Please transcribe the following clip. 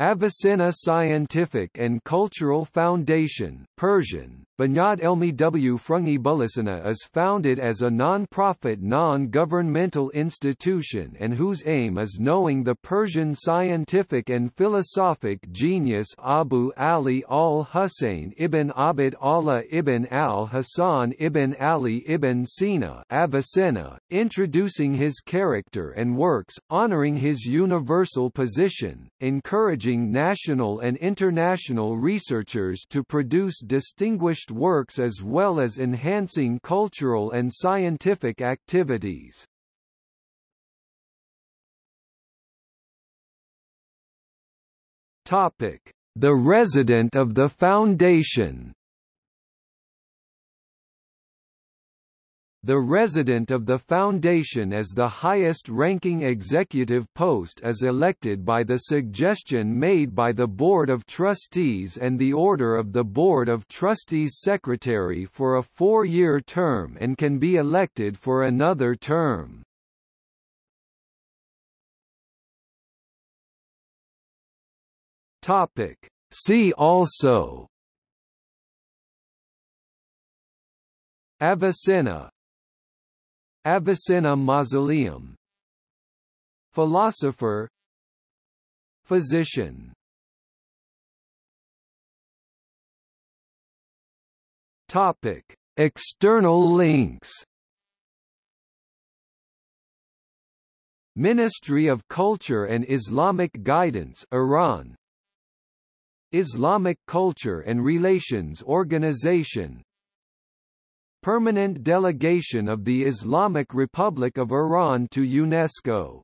Avicenna Scientific and Cultural Foundation Persian, Bunyad Elmi W. Frungi Bulisana is founded as a non-profit non-governmental institution and whose aim is knowing the Persian scientific and philosophic genius Abu Ali al-Hussein ibn Abd Allah ibn al-Hasan ibn Ali ibn Sina Avicenna, introducing his character and works, honoring his universal position, encouraging national and international researchers to produce distinguished works as well as enhancing cultural and scientific activities. The resident of the Foundation The resident of the Foundation as the highest-ranking executive post is elected by the suggestion made by the Board of Trustees and the order of the Board of Trustees Secretary for a four-year term and can be elected for another term. See also. Avicenna Avicenna Mausoleum. Philosopher. Physician. Topic: External links. Ministry of Culture and Islamic Guidance Iran. Islamic Culture and Relations Organization Permanent Delegation of the Islamic Republic of Iran to UNESCO